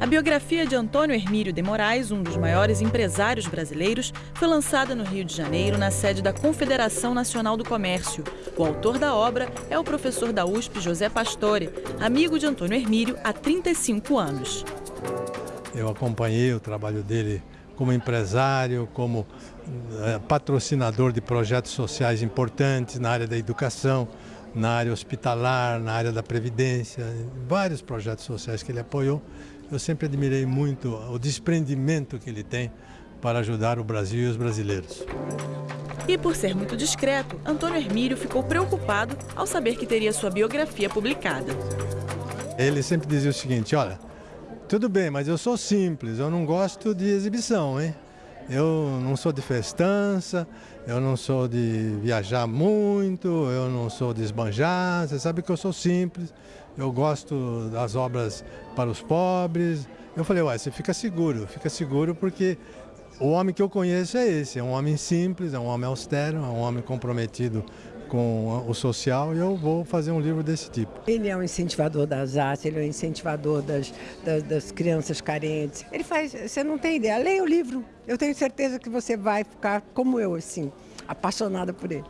A biografia de Antônio Hermílio de Moraes, um dos maiores empresários brasileiros, foi lançada no Rio de Janeiro, na sede da Confederação Nacional do Comércio. O autor da obra é o professor da USP, José Pastore, amigo de Antônio Hermílio há 35 anos. Eu acompanhei o trabalho dele como empresário, como é, patrocinador de projetos sociais importantes na área da educação, na área hospitalar, na área da previdência, vários projetos sociais que ele apoiou. Eu sempre admirei muito o desprendimento que ele tem para ajudar o Brasil e os brasileiros. E por ser muito discreto, Antônio Hermílio ficou preocupado ao saber que teria sua biografia publicada. Ele sempre dizia o seguinte, olha, tudo bem, mas eu sou simples, eu não gosto de exibição, hein? Eu não sou de festança, eu não sou de viajar muito, eu não sou de esbanjar, você sabe que eu sou simples, eu gosto das obras para os pobres. Eu falei, ué, você fica seguro, fica seguro porque o homem que eu conheço é esse, é um homem simples, é um homem austero, é um homem comprometido com o social e eu vou fazer um livro desse tipo. Ele é um incentivador das artes, ele é um incentivador das, das, das crianças carentes. Ele faz, você não tem ideia, leia o livro, eu tenho certeza que você vai ficar como eu, assim, apaixonada por ele.